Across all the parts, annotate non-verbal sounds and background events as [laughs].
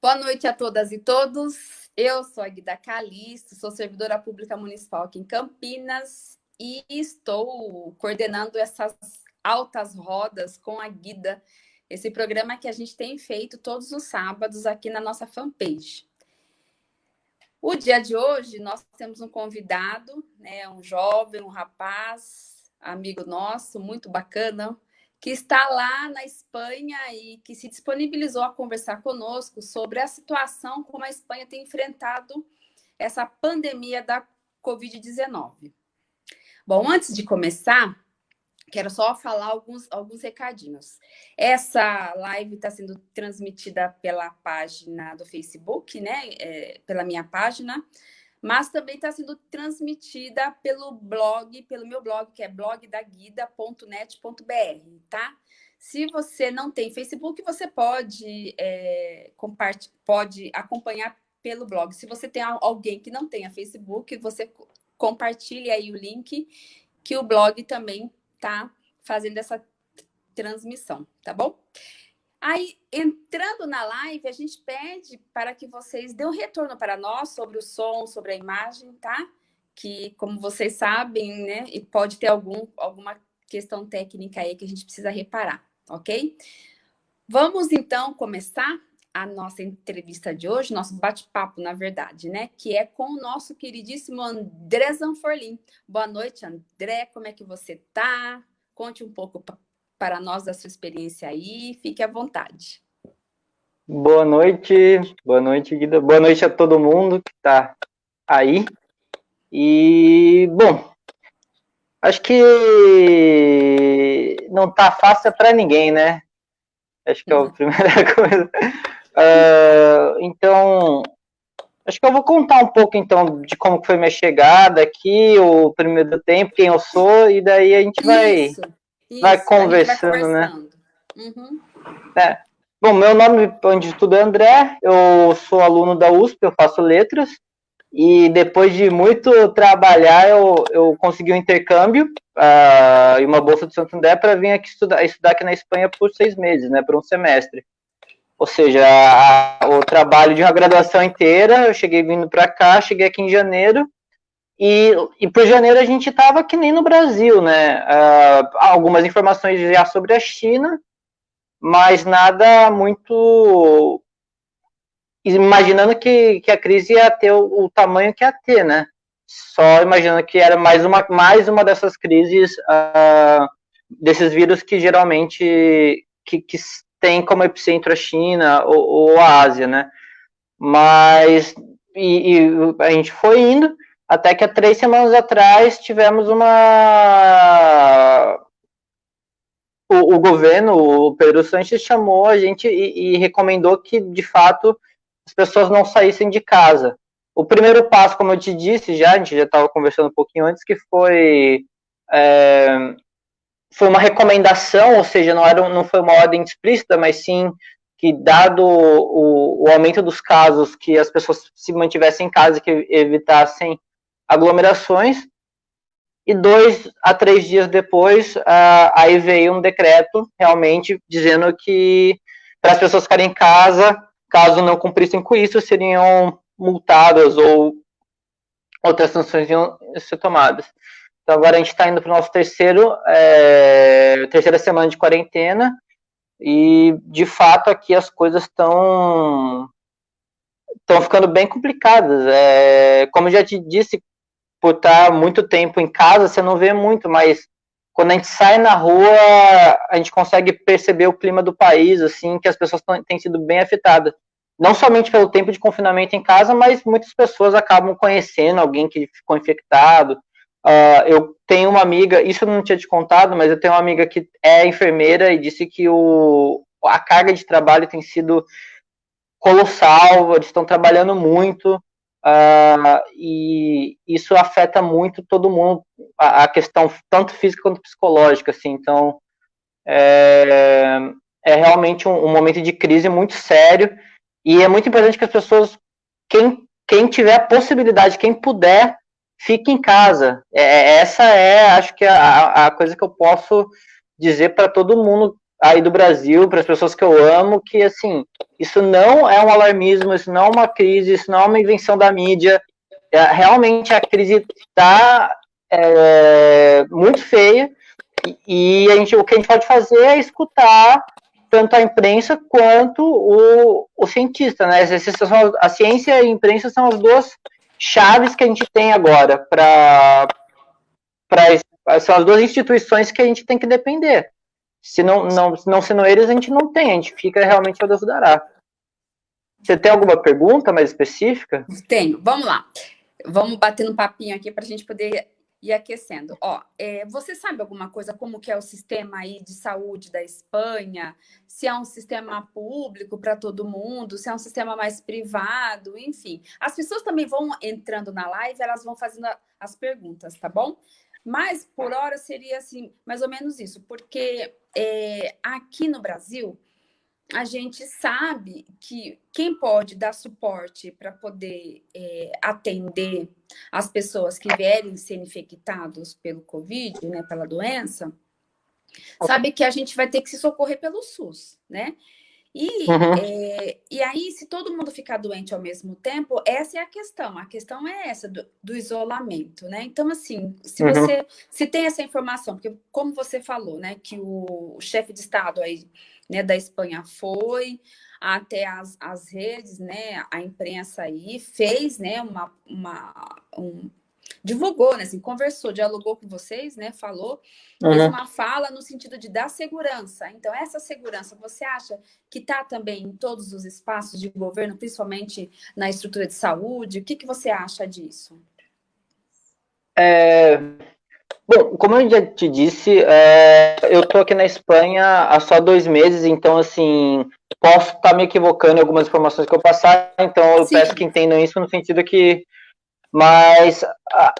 Boa noite a todas e todos. Eu sou a Guida Calisto, sou servidora pública municipal aqui em Campinas e estou coordenando essas altas rodas com a Guida, esse programa que a gente tem feito todos os sábados aqui na nossa fanpage. O dia de hoje, nós temos um convidado, né, um jovem, um rapaz, amigo nosso, muito bacana, que está lá na Espanha e que se disponibilizou a conversar conosco sobre a situação como a Espanha tem enfrentado essa pandemia da Covid-19. Bom, antes de começar, quero só falar alguns, alguns recadinhos. Essa live está sendo transmitida pela página do Facebook, né? É, pela minha página mas também está sendo transmitida pelo blog, pelo meu blog, que é blogdaguida.net.br, tá? Se você não tem Facebook, você pode, é, pode acompanhar pelo blog. Se você tem alguém que não tenha Facebook, você compartilhe aí o link, que o blog também está fazendo essa transmissão, tá bom? Aí, entrando na live, a gente pede para que vocês dêem um retorno para nós sobre o som, sobre a imagem, tá? Que, como vocês sabem, né, e pode ter algum, alguma questão técnica aí que a gente precisa reparar, ok? Vamos, então, começar a nossa entrevista de hoje, nosso bate-papo, na verdade, né? Que é com o nosso queridíssimo André Zanforlin. Boa noite, André, como é que você tá? Conte um pouco para nós da sua experiência aí. Fique à vontade. Boa noite, boa noite, Guida. Boa noite a todo mundo que está aí. E, bom, acho que não tá fácil para ninguém, né? Acho que é a uhum. primeira [laughs] coisa. Uh, então, acho que eu vou contar um pouco, então, de como foi minha chegada aqui, o primeiro tempo, quem eu sou, e daí a gente vai... Isso isso, vai conversando, vai né? Uhum. É. Bom, meu nome, onde tudo é André, eu sou aluno da USP, eu faço letras, e depois de muito trabalhar, eu, eu consegui um intercâmbio uh, e uma bolsa de Santo André para vir aqui estudar, estudar aqui na Espanha por seis meses, né, por um semestre. Ou seja, a, o trabalho de uma graduação inteira, eu cheguei vindo para cá, cheguei aqui em janeiro, e, e por janeiro a gente estava que nem no Brasil, né? Uh, algumas informações já sobre a China, mas nada muito. Imaginando que, que a crise ia ter o, o tamanho que ia ter, né? Só imaginando que era mais uma, mais uma dessas crises, uh, desses vírus que geralmente que, que tem como epicentro a China ou, ou a Ásia, né? Mas e, e a gente foi indo até que há três semanas atrás tivemos uma. O, o governo, o Pedro Sanches, chamou a gente e, e, recomendou que, de fato, as pessoas não saíssem de casa. O primeiro passo, como eu te disse já, a gente já estava conversando um pouquinho antes, que foi. É, foi uma recomendação, ou seja, não, era, não foi uma ordem explícita, mas sim que, dado o, o aumento dos casos, que as pessoas se mantivessem em casa, que evitassem aglomerações, e dois a três dias depois, uh, aí veio um decreto realmente dizendo que para as pessoas ficarem em casa, caso não cumprissem com isso, seriam multadas ou outras sanções iam ser tomadas. Então agora a gente está indo para o nosso terceiro, é, terceira semana de quarentena, e de fato aqui as coisas estão estão ficando bem complicadas. É, como já te disse, por estar muito tempo em casa, você não vê muito, mas quando a gente sai na rua, a gente consegue perceber o clima do país, assim, que as pessoas têm sido bem afetadas. Não somente pelo tempo de confinamento em casa, mas muitas pessoas acabam conhecendo alguém que ficou infectado. Uh, eu tenho uma amiga, isso eu não tinha te contado, mas eu tenho uma amiga que é enfermeira e disse que o, a carga de trabalho tem sido colossal, eles estão trabalhando muito, Uh, e isso afeta muito todo mundo, a, a, questão tanto física quanto psicológica, assim, então é, é realmente um, um, momento de crise muito sério, e é muito importante que as pessoas, quem, quem tiver a possibilidade, quem puder, fique em casa, é, essa é, acho que, a, a coisa que eu posso dizer para todo mundo aí do Brasil, para as pessoas que eu amo, que assim, isso não é um alarmismo, isso não é uma crise, isso não é uma invenção da mídia. É, realmente a crise está é, muito feia e, a gente, o que a gente pode fazer é escutar tanto a imprensa quanto o, o cientista, né? A ciência e a imprensa são as duas chaves que a gente tem agora para são as duas instituições que a gente tem que depender. Se não, não, não sendo eles, a gente não tem, a gente fica realmente ao Deus dará. Você tem alguma pergunta mais específica? Tenho, vamos lá. Vamos bater um papinho aqui para a gente poder ir aquecendo. Ó, é, você sabe alguma coisa como que é o sistema aí de saúde da Espanha? Se é um sistema público para todo mundo, se é um sistema mais privado, enfim. As pessoas também vão entrando na live, elas vão fazendo as perguntas, tá bom? Mas por hora seria assim, mais ou menos isso, porque é, aqui no Brasil a gente sabe que quem pode dar suporte para poder é, atender as pessoas que vierem ser infectados pelo Covid, né, pela doença, sabe que a gente vai ter que se socorrer pelo SUS, né? E, uhum. é, e aí, se todo mundo ficar doente ao mesmo tempo, essa é a questão. A questão é essa, do, do isolamento, né? Então, assim, se uhum. você se tem essa informação, porque como você falou, né, que o, chefe de Estado aí né, da Espanha foi até as, as redes, né, a imprensa aí fez, né, uma, uma um, divulgou, né, assim, conversou, dialogou com vocês, né, falou, uhum. fez uma fala no sentido de dar segurança. Então, essa segurança, você acha que está também em todos os espaços de governo, principalmente na estrutura de saúde? O que, que você acha disso? É, Bom, como eu já te disse, é, eu estou aqui na Espanha há só dois meses, então, assim, posso estar tá me equivocando em algumas informações que eu passar, então eu Sim. peço que entendam isso no sentido que... Mas a,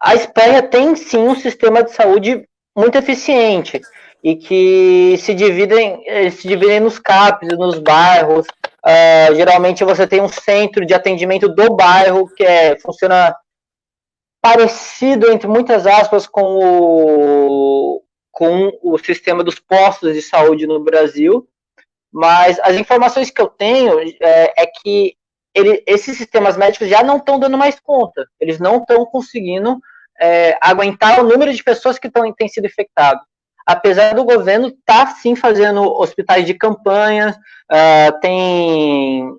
a Espanha tem, sim, um sistema de saúde muito eficiente e que se dividem, se dividem nos CAPs, nos bairros. Uh, geralmente você tem um centro de atendimento do bairro que é, funciona parecido, entre muitas aspas, com o, com o sistema dos postos de saúde no Brasil, mas as informações que eu tenho é, é que ele, esses sistemas médicos já não estão dando mais conta, eles não estão conseguindo é, aguentar o número de pessoas que tão, têm sido infectadas. Apesar do governo estar, tá, sim, fazendo hospitais de campanha, uh, tem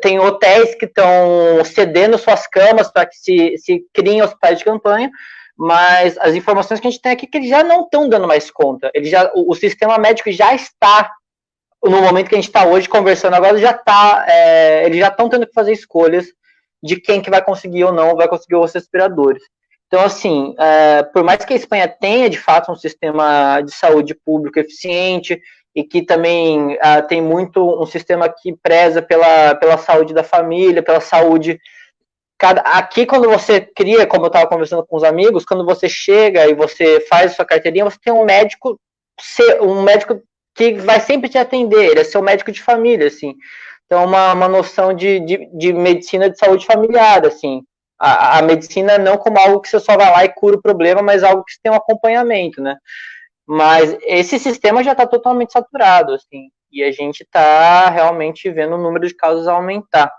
tem hotéis que estão cedendo suas camas para que se, se criem hospitais de campanha, mas as informações que a gente tem aqui é que eles já não estão dando mais conta. Ele já, o, o, sistema médico já está, no momento que a gente está hoje conversando agora, já está, é, eles já estão tendo que fazer escolhas de quem que vai conseguir ou não vai conseguir os respiradores. Então, assim, é, por mais que a Espanha tenha, de fato, um sistema de saúde público eficiente, e que também uh, tem muito um sistema que preza pela, pela saúde da família, pela saúde. Cada, aqui, quando você cria, como eu estava conversando com os amigos, quando você chega e você faz sua carteirinha, você tem um médico, um médico que vai sempre te atender, ele é seu médico de família, assim. Então, uma, uma noção de, de, de medicina de saúde familiar, assim. A, a medicina não como algo que você só vai lá e cura o problema, mas algo que você tem um acompanhamento, né? Mas esse sistema já está totalmente saturado, assim, e a gente está realmente vendo o número de casos aumentar.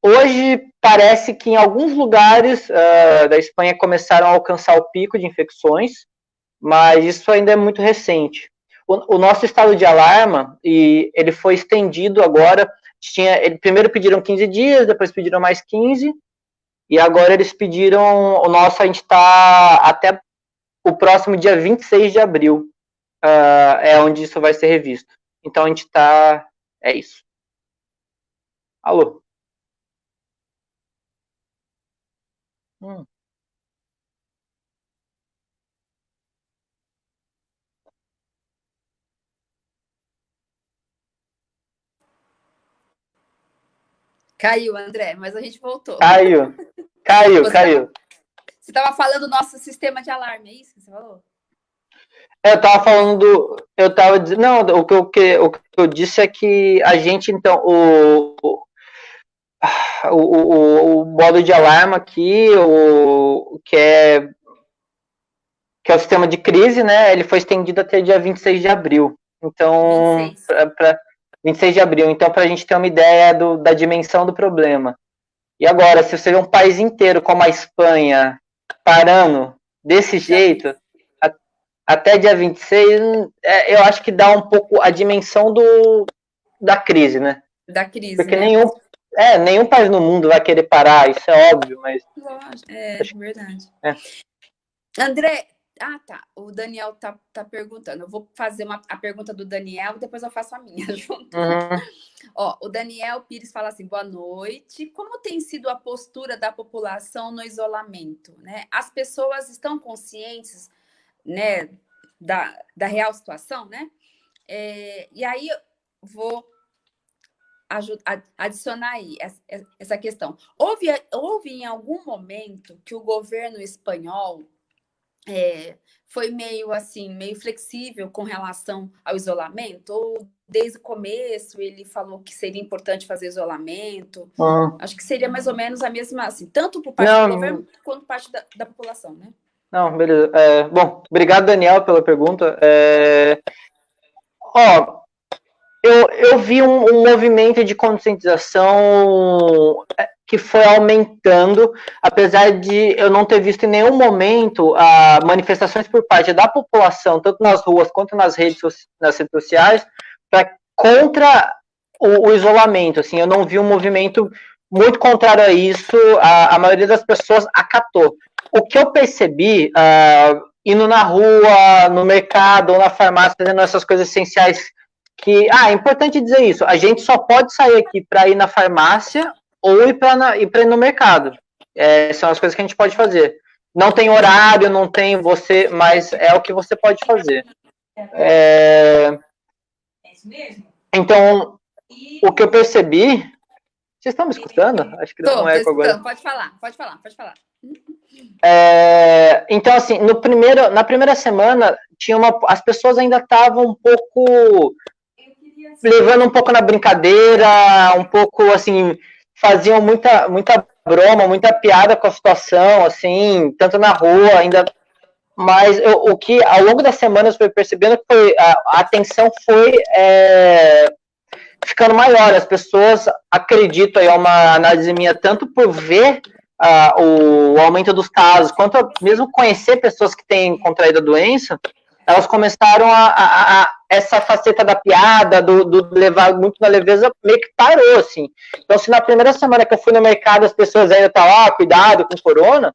Hoje, parece que em alguns lugares uh, da Espanha começaram a alcançar o pico de infecções, mas isso ainda é muito recente. O, nosso estado de alarma, e ele foi estendido agora, tinha, ele, primeiro pediram 15 dias, depois pediram mais 15, e agora eles pediram, o nosso a gente está até o próximo dia 26 de abril uh, é onde isso vai ser revisto. Então a gente está. É isso. Alô? Hum. Caiu, André, mas a gente voltou. Caiu, caiu, Você caiu. Você estava falando do nosso sistema de alarme, é isso que você falou? Eu estava falando, eu estava dizendo, não, o que, eu, que, o que eu disse é que a gente, então, o, o, o, o modo de alarme aqui, o, que é que é o sistema de crise, né, ele foi estendido até dia 26 de abril. Então, 26, pra, pra, 26 de abril. Então, para a gente ter uma ideia do, da dimensão do problema. E agora, se você vê um país inteiro como a Espanha parando desse jeito, a, até dia 26, é, eu acho que dá um pouco a dimensão do, da crise, né? Da crise. Porque né? nenhum, é, nenhum país no mundo vai querer parar, isso é óbvio, mas. É, verdade. É. André, ah, tá. O Daniel tá, tá perguntando. Eu vou fazer uma, a pergunta do Daniel, depois eu faço a minha [laughs] junto. Uhum. Ó, o Daniel Pires fala assim: boa noite. Como tem sido a postura da população no isolamento? Né? As pessoas estão conscientes né, da, da real situação, né? É, e aí vou adicionar aí essa questão. Houve, houve em algum momento que o governo espanhol é, foi meio assim, meio flexível com relação ao isolamento? Ou desde o começo ele falou que seria importante fazer isolamento? Ah. Acho que seria mais ou menos a mesma, assim, tanto por parte Não. do governo quanto por parte da, da população, né? Não, beleza. É, bom, obrigado, Daniel, pela pergunta. É, ó, eu, eu vi um, um movimento de conscientização é, que foi aumentando, apesar de eu não ter visto em nenhum momento a manifestações por parte da população, tanto nas ruas quanto nas redes, nas redes sociais, pra, contra o, o, isolamento. Assim, eu não vi um movimento muito contrário a isso. A, a maioria das pessoas acatou. O que eu percebi, uh, indo na rua, no mercado ou na farmácia, fazendo essas coisas essenciais que, ah, é importante dizer isso, a gente só pode sair aqui para ir na farmácia ou ir para ir, ir no mercado. É, são as coisas que a gente pode fazer. Não tem horário, não tem você, mas é o que você pode fazer. É, é isso mesmo? Então, o que eu percebi. Vocês estão me escutando? Acho que dá um eco agora. Pode falar, pode falar, pode falar. É, então, assim, no primeiro, na primeira semana, tinha uma, as pessoas ainda estavam um pouco levando um pouco na brincadeira, um pouco assim, faziam muita, muita broma, muita piada com a situação, assim, tanto na rua, ainda. Mas eu, o que ao longo das semanas foi percebendo que foi, a, a atenção foi é, ficando maior. As pessoas, acredito, aí é uma análise minha, tanto por ver o, o aumento dos casos, quanto mesmo conhecer pessoas que têm contraído a doença, elas começaram a, a, a, essa faceta da piada, do, do, levar muito na leveza, meio que parou, assim. Então, se na primeira semana que eu fui no mercado as pessoas ainda estavam, ah, cuidado com corona,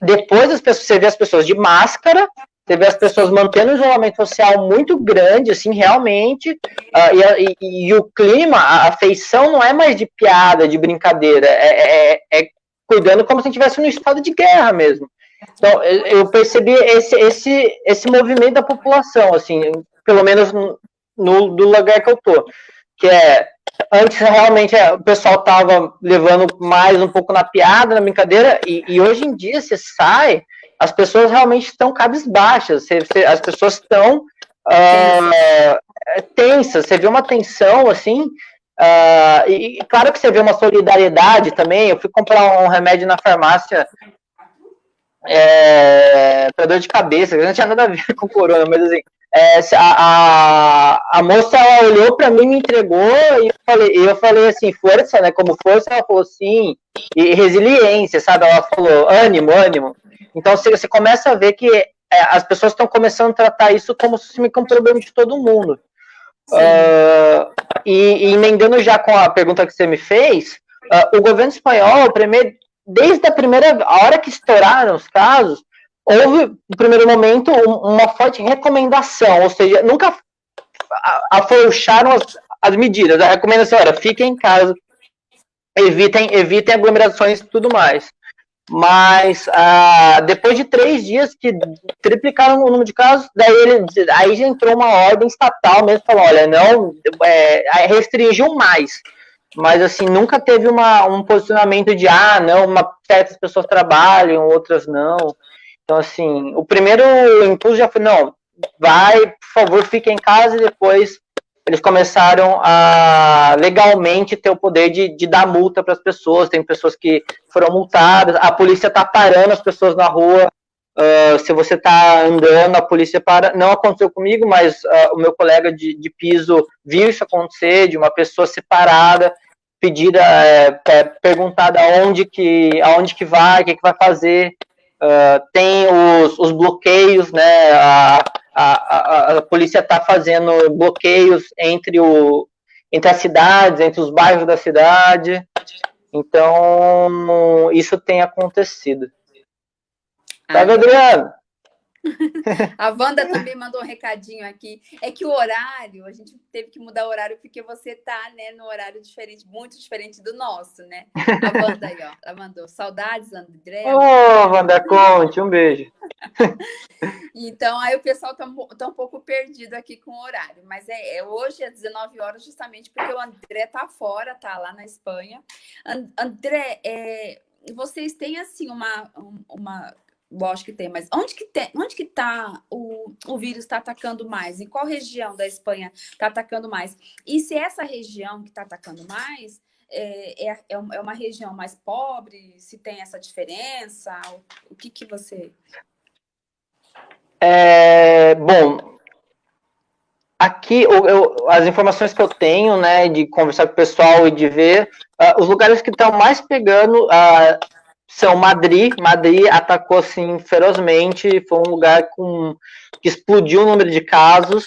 depois as pessoas, você vê as pessoas de máscara, você vê as pessoas mantendo um isolamento social muito grande, assim, realmente, uh, e, e, e, o clima, a afeição não é mais de piada, de brincadeira, é, é, é cuidando como se estivesse no estado de guerra mesmo. Então, eu percebi esse, esse, esse movimento da população, assim, pelo menos no, do lugar que eu tô, que é, antes realmente é, o pessoal tava levando mais um pouco na piada, na brincadeira, e, e hoje em dia você sai, as pessoas realmente estão cabisbaixas, você, você, as pessoas estão uh, tensas, você vê uma tensão, assim, uh, e claro que você vê uma solidariedade também, eu fui comprar um remédio na farmácia é, para dor de cabeça, não tinha nada a ver [laughs] com corona, mas assim, é, a, a, a, moça ela olhou para mim, me entregou e eu falei, eu falei assim, força, né? Como força, ela falou sim, e resiliência, sabe? Ela falou ânimo, ânimo. Então você, você começa a ver que é, as pessoas estão começando a tratar isso como se fosse um problema de todo mundo. Uh, e, e, emendando já com a pergunta que você me fez, uh, o governo espanhol, primeiro, desde a primeira a hora que estouraram os casos, houve, no primeiro momento, uma forte recomendação, ou seja, nunca afrouxaram as, as medidas. A recomendação era, fiquem em casa, evitem, evitem aglomerações e tudo mais. Mas ah, depois de três dias que triplicaram o número de casos, daí ele, aí já entrou uma ordem estatal mesmo, falou, olha, não, é, restringiu mais mas assim, nunca teve uma, um posicionamento de ah, não, uma, certas pessoas trabalham, outras não. Então, assim, o primeiro impulso já foi, não, vai, por favor, fique em casa e depois eles começaram a legalmente ter o poder de, de dar multa para as pessoas. Tem pessoas que foram multadas, a polícia está parando as pessoas na rua Uh, se você está andando, a polícia para. Não aconteceu comigo, mas uh, o meu colega de, de, piso viu isso acontecer, de uma pessoa separada, pedida, é, é, perguntada aonde que, aonde que vai, o que, que vai fazer. Uh, tem os, os, bloqueios, né? A, a, a, a polícia está fazendo bloqueios entre, o, entre as cidades, entre os bairros da cidade. Então, isso tem acontecido. Tá, Adriano? [laughs] A Wanda também mandou um recadinho aqui. É que o horário, a gente teve que mudar o horário porque você tá, né, no horário diferente, muito diferente do nosso, né? A Wanda aí, ó, ela mandou saudades, André. Ô, oh, Wanda Conte, um beijo. [laughs] então, aí o pessoal tá, tá, um pouco perdido aqui com o horário, mas é, é hoje às 19 horas, justamente porque o André tá fora, tá lá na Espanha. And, André, é, vocês têm assim uma, uma Lógico que tem, mas onde que tem, onde que tá o, o vírus está atacando mais? Em qual região da Espanha está atacando mais? E se essa região que está atacando mais é, é, é uma região mais pobre? Se tem essa diferença? O, o que que você... É, bom, aqui eu, eu, as informações que eu tenho, né, de conversar com o pessoal e de ver, uh, os lugares que estão mais pegando, uh, são Madrid. Madrid atacou assim ferozmente, foi um lugar com que explodiu o número de casos.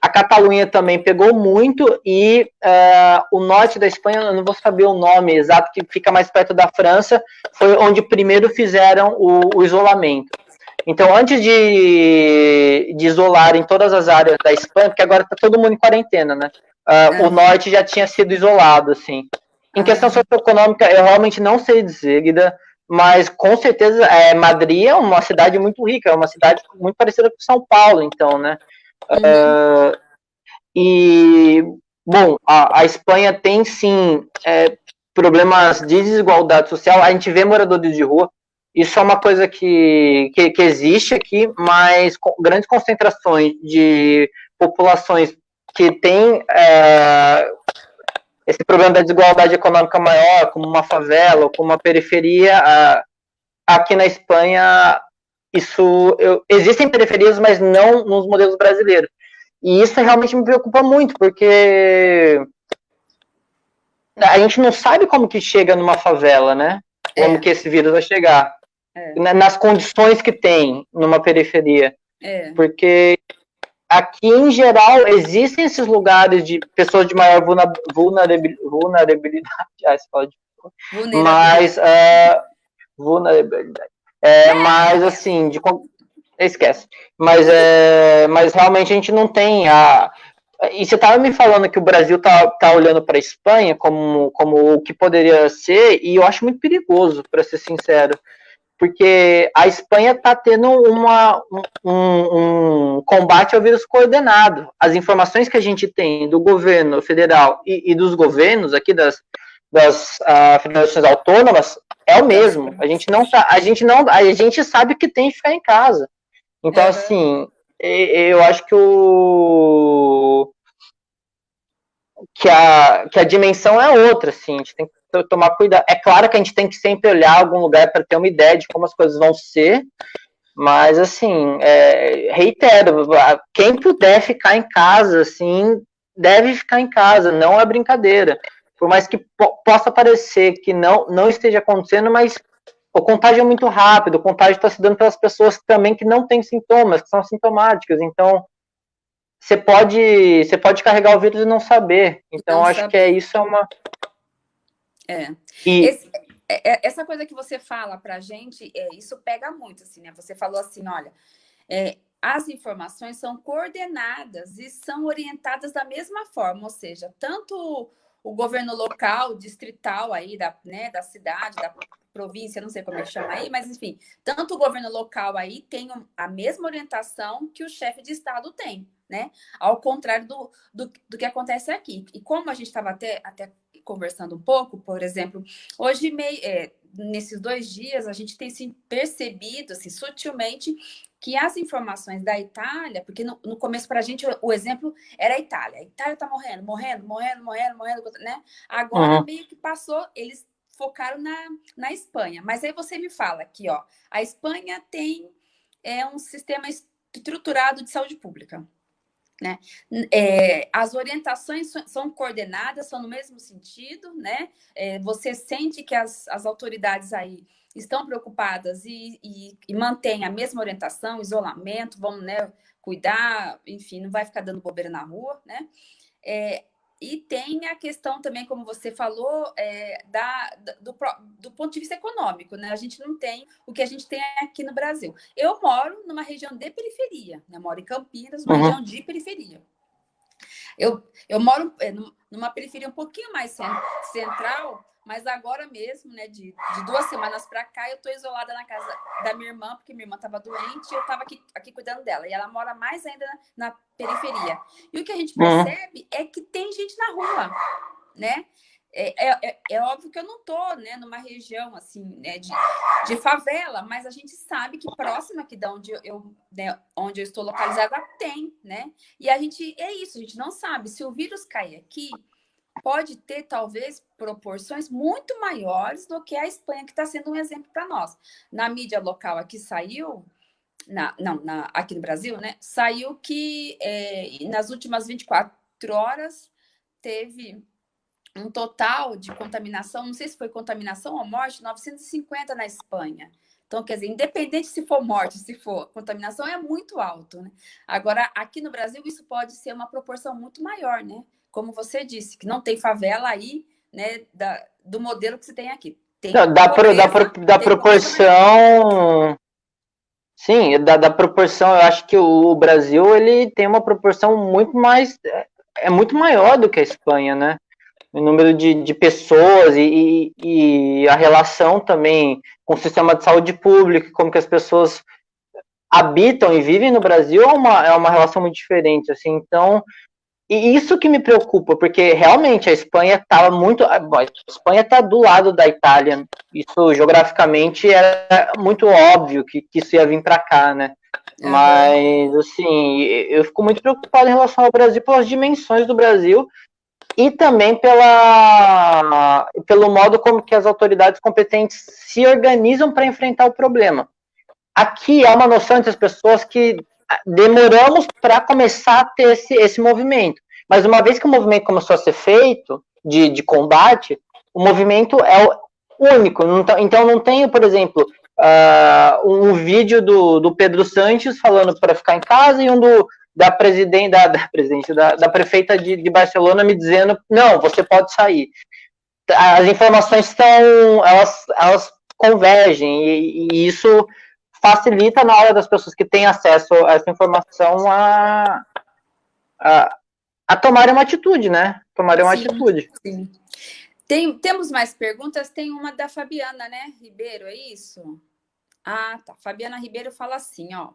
A Catalunha também pegou muito e uh, o norte da Espanha, eu não vou saber o nome exato, que fica mais perto da França, foi onde primeiro fizeram o, o isolamento. Então, antes de, de isolar em todas as áreas da Espanha, porque agora está todo mundo em quarentena, né? Uh, o norte já tinha sido isolado, assim. Em questão socioeconômica, eu realmente não sei dizer, Guida mas com certeza é, Madrid é uma cidade muito rica, é uma cidade muito parecida com São Paulo, então, né? Uhum. Uh, e, bom, a, a, Espanha tem sim é, problemas de desigualdade social, a gente vê moradores de rua, isso é uma coisa que, que, que existe aqui, mas com grandes concentrações de populações que têm é, esse problema da desigualdade econômica maior, como uma favela ou como uma periferia, aqui na Espanha, isso eu, existem periferias, mas não nos modelos brasileiros. E isso realmente me preocupa muito, porque a gente não sabe como que chega numa favela, né? Como é. que esse vírus vai chegar. É. Nas condições que tem numa periferia. É. Porque aqui, em geral, existem esses lugares de pessoas de maior [laughs] vulnerabilidade, ah, pode, mas, vulnerabilidade, é, mas, assim, de, esquece, mas, é, mas realmente a gente não tem a, e você estava me falando que o Brasil tá, tá olhando para a Espanha como, como o que poderia ser, e eu acho muito perigoso, para ser sincero porque a Espanha está tendo uma, um, um, combate ao vírus coordenado. As informações que a gente tem do governo federal e, e dos governos aqui das, das uh, federações autônomas é o mesmo. A gente não a gente não, a gente sabe que tem que ficar em casa. Então, uhum. assim, eu acho que o que a, que a dimensão é outra, assim, a gente tem que tomar cuidado. É claro que a gente tem que sempre olhar algum lugar para ter uma ideia de como as coisas vão ser, mas assim, é, reitero, quem puder ficar em casa, assim, deve ficar em casa, não é brincadeira. Por mais que po possa parecer que não, não esteja acontecendo, mas o contágio é muito rápido, o contágio está se dando pelas pessoas também que não têm sintomas, que são sintomáticas. Então, você pode, você pode carregar o vírus e não saber. Então, não acho sabe. que é isso é uma, é. E... Esse, é, é, essa coisa que você fala para a gente, é, isso pega muito, assim, né? Você falou assim, olha, é, as informações são coordenadas e são orientadas da mesma forma, ou seja, tanto o governo local, distrital aí da, né, da cidade, da província, não sei como é que chama aí, mas enfim, tanto o governo local aí tem a mesma orientação que o chefe de estado tem, né? Ao contrário do, do, do que acontece aqui. E como a gente estava até, até conversando um pouco, por exemplo, hoje, é, nesses dois dias, a gente tem sim, percebido, assim, sutilmente, que as informações da Itália, porque no, no começo para a gente o, o, exemplo era a Itália, a Itália está morrendo, morrendo, morrendo, morrendo, morrendo, né? Agora uhum. meio que passou, eles focaram na, na Espanha, mas aí você me fala aqui, ó, a Espanha tem é um sistema estruturado de saúde pública. Né? É, as orientações são coordenadas, são no mesmo sentido, né? É, você sente que as, as autoridades aí estão preocupadas e, e, e mantêm a mesma orientação, isolamento, vão né, cuidar, enfim, não vai ficar dando bobeira na rua, né? É, e tem a questão também, como você falou, é, da, do, do, ponto de vista econômico, né? A gente não tem o que a gente tem aqui no Brasil. Eu moro numa região de periferia, né? moro em Campinas, uma uhum. região de periferia. Eu, eu moro é, numa periferia um pouquinho mais central, mas agora mesmo, né, de, de duas semanas para cá, eu estou isolada na casa da minha irmã, porque minha irmã estava doente e eu estava aqui, aqui cuidando dela. E ela mora mais ainda na, na periferia. E o que a gente uhum. percebe uhum. é que tem gente na rua, né? É, é, é, é, óbvio que eu não estou né, numa região assim né, de, de favela, mas a gente sabe que próxima aqui de onde eu, né, onde eu estou localizada tem, né? E a gente é isso, a gente não sabe se o vírus cair aqui, pode ter, talvez, proporções muito maiores do que a Espanha, que está sendo um exemplo para nós. Na mídia local aqui saiu, na, não, na, aqui no Brasil, né? Saiu que é, nas últimas 24 horas teve um total de contaminação, não sei se foi contaminação ou morte, 950 na Espanha. Então, quer dizer, independente se for morte, se for contaminação, é muito alto, né? Agora, aqui no Brasil, isso pode ser uma proporção muito maior, né? Como você disse, que não tem favela aí, né, da, do modelo que você tem aqui. Tem não, da, pobreza, pro, da, da proporção... Sim, da, da proporção, eu acho que o, o Brasil, ele tem uma proporção muito mais... É, é muito maior do que a Espanha, né? o número de, de pessoas e, e, e, a relação também com o sistema de saúde pública, como que as pessoas habitam e vivem no Brasil é uma, é uma relação muito diferente, assim, então e isso que me preocupa, porque realmente a Espanha estava muito. A Espanha está do lado da Itália. Isso geograficamente era muito óbvio que, que isso ia vir para cá, né? Mas, assim, eu fico muito preocupado em relação ao Brasil pelas dimensões do Brasil e também pela, pelo modo como que as autoridades competentes se organizam para enfrentar o problema. Aqui há uma noção entre as pessoas que demoramos para começar a ter esse, esse movimento. Mas uma vez que o movimento começou a ser feito, de, de combate, o movimento é único. Então não tem, por exemplo, uh, um vídeo do, do Pedro Sanches falando para ficar em casa e um do, da presidente, da, da, presidente, da, da prefeita de, de Barcelona me dizendo, não, você pode sair. As informações estão, elas, elas convergem e, e isso facilita na hora das pessoas que têm acesso a essa informação a, a, a tomarem uma atitude, né? Tomarem uma sim, atitude. Sim. Tem, temos mais perguntas? Tem uma da Fabiana, né, Ribeiro, é isso? Ah, tá. Fabiana Ribeiro fala assim, ó.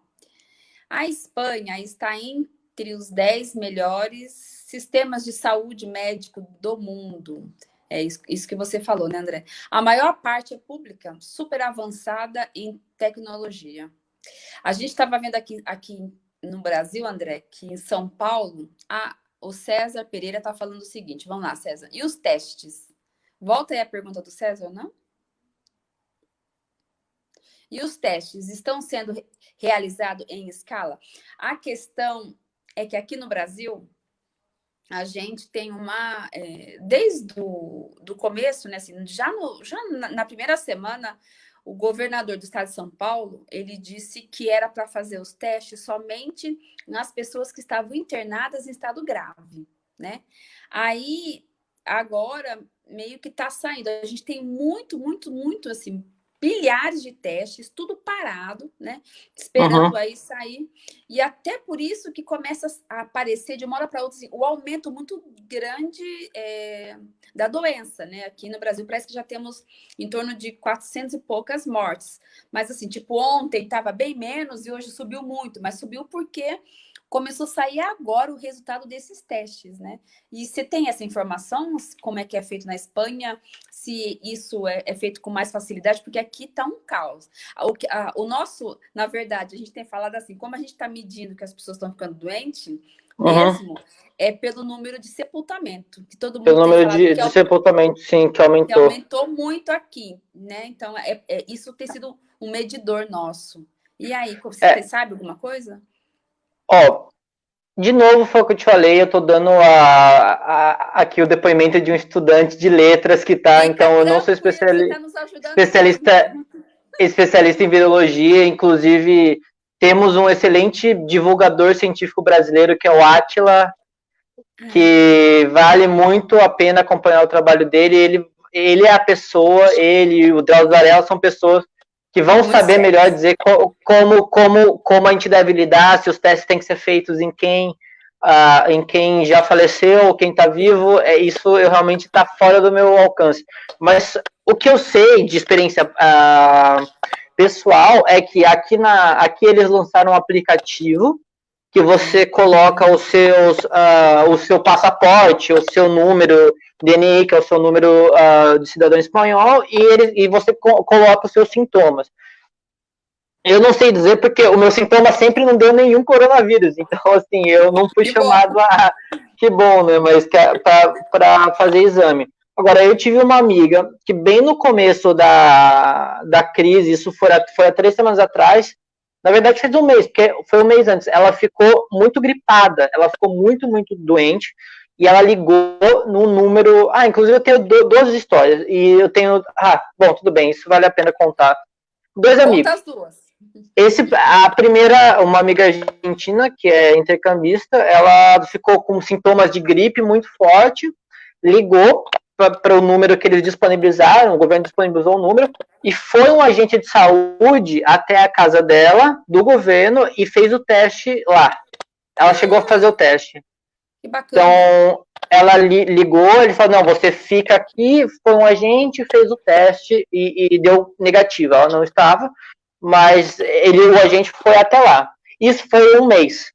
A Espanha está entre os 10 melhores sistemas de saúde médico do mundo. É isso, que você falou, né, André? A maior parte é pública, super avançada em tecnologia. A gente estava vendo aqui, aqui no Brasil, André, que em São Paulo, a, o César Pereira está falando o seguinte, vamos lá, César. E os testes? Volta aí a pergunta do César, não? E os testes estão sendo realizados em escala? A questão é que aqui no Brasil, a gente tem uma, é, desde o do começo, né, assim, já, no, já na, primeira semana, o governador do estado de São Paulo, ele disse que era para fazer os testes somente nas pessoas que estavam internadas em estado grave, né? Aí, agora, meio que está saindo. A gente tem muito, muito, muito, assim, bilhares de testes, tudo parado, né? Esperando uhum. aí sair. E até por isso que começa a aparecer de uma hora para outra assim, o aumento muito grande é, da doença, né? Aqui no Brasil parece que já temos em torno de 400 e poucas mortes. Mas assim, tipo, ontem estava bem menos e hoje subiu muito, mas subiu porque começou a sair agora o resultado desses testes, né? E você tem essa informação, como é que é feito na Espanha, se isso é, é feito com mais facilidade, porque aqui está um caos. O, a, o, nosso, na verdade, a gente tem falado assim, como a gente está medindo que as pessoas estão ficando doentes, uhum. mesmo, é pelo número de sepultamento, que todo mundo Pelo número de, de sepultamento, sim, que aumentou. Que aumentou muito aqui, né? Então, é, é, isso tem sido um medidor nosso. E aí, você é. sabe alguma coisa? Ó, de novo, foi o que eu te falei, eu estou dando a, a, aqui o depoimento de um estudante de letras que está, então eu não sou especiali tá especialista, especialista em virologia, inclusive temos um excelente divulgador científico brasileiro que é o Atila, que vale muito a pena acompanhar o trabalho dele, ele, ele é a pessoa, ele e o Drauzio Varela são pessoas que vão saber certo. melhor dizer como, como, como a gente deve lidar, se os testes têm que ser feitos em quem, uh, em quem já faleceu quem está vivo, é, isso eu realmente está fora do meu alcance. Mas o que eu sei de experiência uh, pessoal é que aqui, na, aqui eles lançaram um aplicativo que você coloca os seus, uh, o seu passaporte, o seu número DNI, que é o seu número uh, de cidadão espanhol, e, ele, e você co coloca os seus sintomas. Eu não sei dizer porque o meu sintoma sempre não deu nenhum coronavírus, então assim, eu não fui que chamado bom. a. Que bom, né? Mas é para fazer exame. Agora, eu tive uma amiga que, bem no começo da, da crise, isso foi, foi há três semanas atrás, na verdade fez um mês, porque foi um mês antes, ela ficou muito gripada, ela ficou muito, muito doente, e ela ligou no número. Ah, inclusive eu tenho duas histórias. E eu tenho. Ah, bom, tudo bem, isso vale a pena contar. Dois Conta amigos. as duas. Esse, a primeira, uma amiga argentina, que é intercambista, ela ficou com sintomas de gripe muito forte, ligou para o número que eles disponibilizaram, o governo disponibilizou o número, e foi um agente de saúde até a casa dela, do governo, e fez o teste lá. Ela chegou a fazer o teste. Que bacana. Então, ela li, ligou, ele falou, não, você fica aqui, foi um agente, fez o teste e, e deu negativo. Ela não estava, mas ele, o agente foi até lá. Isso foi um mês.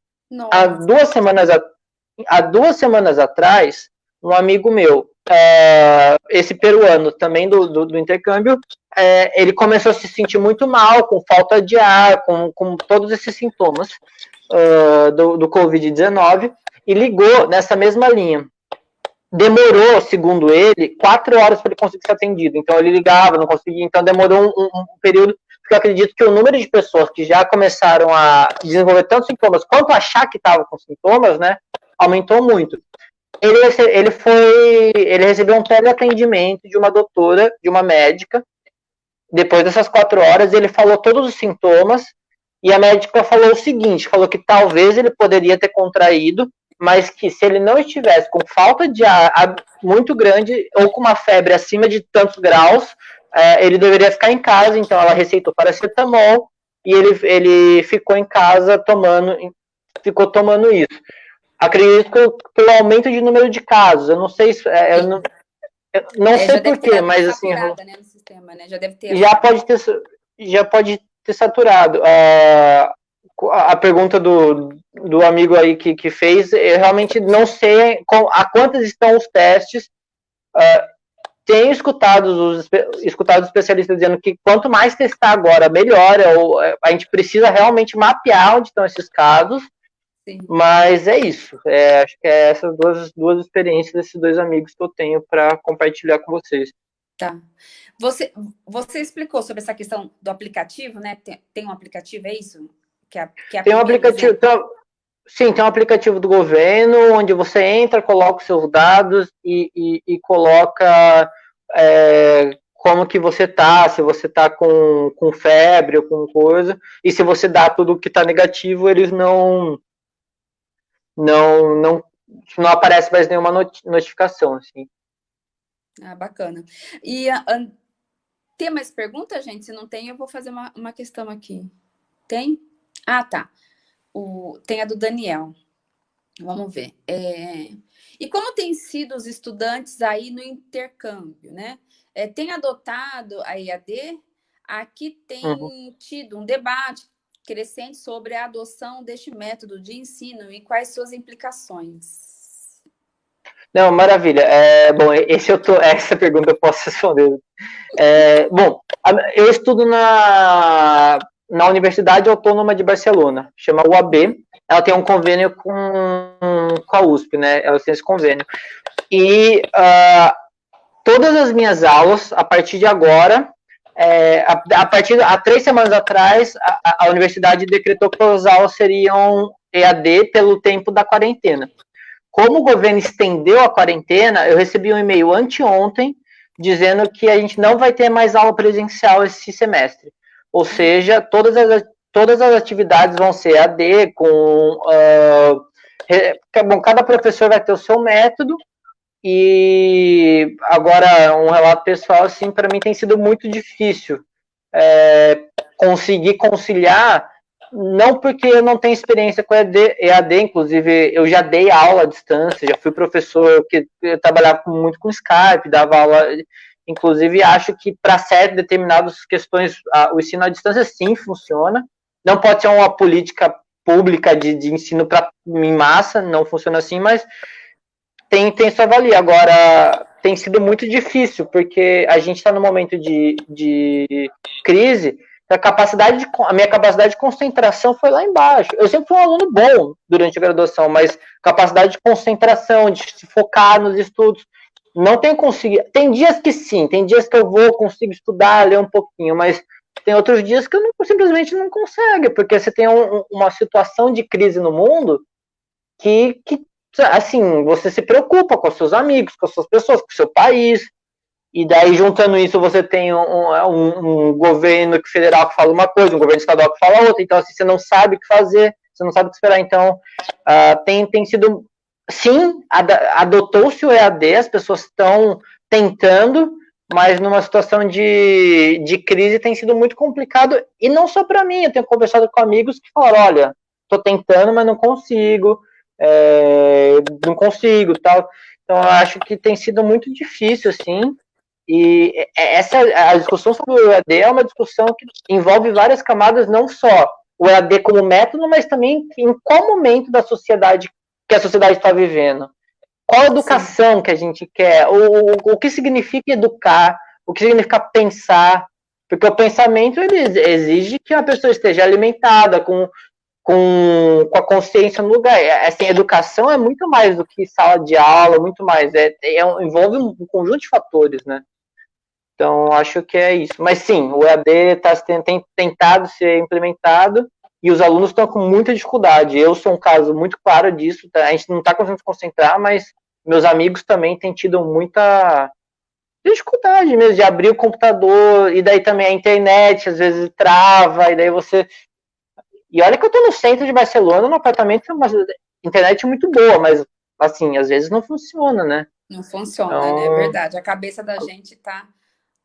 Há duas semanas, há duas semanas atrás, um amigo meu, é, esse peruano também do, do, do intercâmbio, é, ele começou a se sentir muito mal, com falta de ar, com, com todos esses sintomas uh, do, do Covid-19, e ligou nessa mesma linha. Demorou, segundo ele, quatro horas para ele conseguir ser atendido. Então ele ligava, não conseguia, então demorou um, um, período porque eu acredito que o número de pessoas que já começaram a desenvolver tantos sintomas quanto achar que estava com sintomas, né, aumentou muito. Ele, ele foi, ele recebeu um teleatendimento de uma doutora, de uma médica. Depois dessas quatro horas, ele falou todos os sintomas e a médica falou o seguinte: falou que talvez ele poderia ter contraído, mas que se ele não estivesse com falta de ar muito grande ou com uma febre acima de tantos graus, é, ele deveria ficar em casa. Então ela receitou paracetamol e ele, ele ficou em casa tomando, ficou tomando isso. Acredito que pelo aumento de número de casos, eu não sei se. É, eu não, eu não é, sei porquê, mas assim. Né, sistema, né? Já, já pode ter, já pode ter saturado. Uh, a pergunta do, do amigo aí que, que fez, eu realmente não sei com, a quantas estão os testes. Uh, tenho escutado os escutado especialistas dizendo que quanto mais testar agora, melhor. Ou, é, a gente precisa realmente mapear onde estão esses casos. Sim. Mas é isso. É, acho que é essas duas, duas experiências desses dois amigos que eu tenho para compartilhar com vocês. Tá. Você, você explicou sobre essa questão do aplicativo, né? Tem, tem um aplicativo, é isso? Que é, que é tem um aplicativo, tem, sim, tem um aplicativo do governo onde você entra, coloca os seus dados e, e, e coloca é, como que você tá, se você tá com, com febre ou com coisa, e se você dá tudo que tá negativo, eles não não não não aparece mais nenhuma notificação, assim. Ah, bacana. E a, a, tem mais perguntas, gente? Se não tem, eu vou fazer uma, uma questão aqui. Tem? Ah, tá. O, tem a do Daniel. Vamos ver. É, e como tem sido os estudantes aí no intercâmbio, né? É, tem adotado a IAD? Aqui tem uhum. tido um debate crescente sobre a adoção deste método de ensino e quais suas implicações. Não, maravilha. É, bom, esse eu tô, [laughs] essa pergunta eu posso responder. É, bom, eu estudo na na Universidade Autônoma de Barcelona, chama UAB. Ela tem um convênio com, com a USP, né? Ela tem esse convênio. E uh, todas as minhas aulas, a partir de agora, é, a, a, partir há três semanas atrás, a, a, universidade decretou que as aulas seriam EAD pelo tempo da quarentena. Como o governo estendeu a quarentena, eu recebi um e-mail anteontem dizendo que a gente não vai ter mais aula presencial esse semestre. Ou seja, todas as, todas as atividades vão ser EAD, com. Uh, bom, cada professor vai ter o seu método, e agora, um relato pessoal, assim, para mim tem sido muito difícil é, conseguir conciliar, não porque eu não tenho experiência com EAD, EAD, inclusive eu já dei aula à distância, já fui professor que eu trabalhava muito com Skype, dava aula, inclusive acho que para certas determinadas questões a, o ensino à distância sim funciona, não pode ser uma política pública de, de ensino para em massa, não funciona assim, mas tem, tem sua valia. Agora, tem sido muito difícil, porque a gente está no momento de, de crise, a capacidade de, a minha capacidade de concentração foi lá embaixo. Eu sempre fui um aluno bom durante a graduação, mas capacidade de concentração, de se focar nos estudos, não tenho conseguido. Tem dias que sim, tem dias que eu vou, consigo estudar, ler um pouquinho, mas tem outros dias que eu não, simplesmente não consigo, porque você tem um, uma situação de crise no mundo que, que assim, você se preocupa com seus amigos, com as suas pessoas, com seu país, e daí juntando isso você tem um, um, um governo federal que fala uma coisa, um governo estadual que fala outra, então assim, você não sabe o que fazer, você não sabe o que esperar, então uh, tem, tem sido, sim, adotou-se o EAD, as pessoas estão tentando, mas numa situação de, de crise tem sido muito complicado, e não só para mim, eu tenho conversado com amigos que falaram, olha, estou tentando, mas não consigo, é, não consigo, tal. Então, eu acho que tem sido muito difícil, assim, e essa a discussão sobre o EAD é uma discussão que envolve várias camadas, não só o EAD como método, mas também em qual momento da sociedade que a sociedade está vivendo. Qual educação Sim. que a gente quer? O, o, o que significa educar? O que significa pensar? Porque o pensamento ele exige que a pessoa esteja alimentada, com com, com a consciência no lugar. É, assim, educação é muito mais do que sala de aula, muito mais. É, é envolve um, conjunto de fatores, né? Então, acho que é isso. Mas sim, o EAD está tem, tentado ser implementado e os alunos estão com muita dificuldade. Eu sou um caso muito claro disso. Tá? A gente não está conseguindo se concentrar, mas meus amigos também têm tido muita dificuldade mesmo de abrir o computador, e daí também a internet às vezes trava, e daí você e olha que eu tô no centro de Barcelona, no apartamento, uma internet muito boa, mas assim, às vezes não funciona, né? Não funciona, então... né? É verdade. A cabeça da gente tá.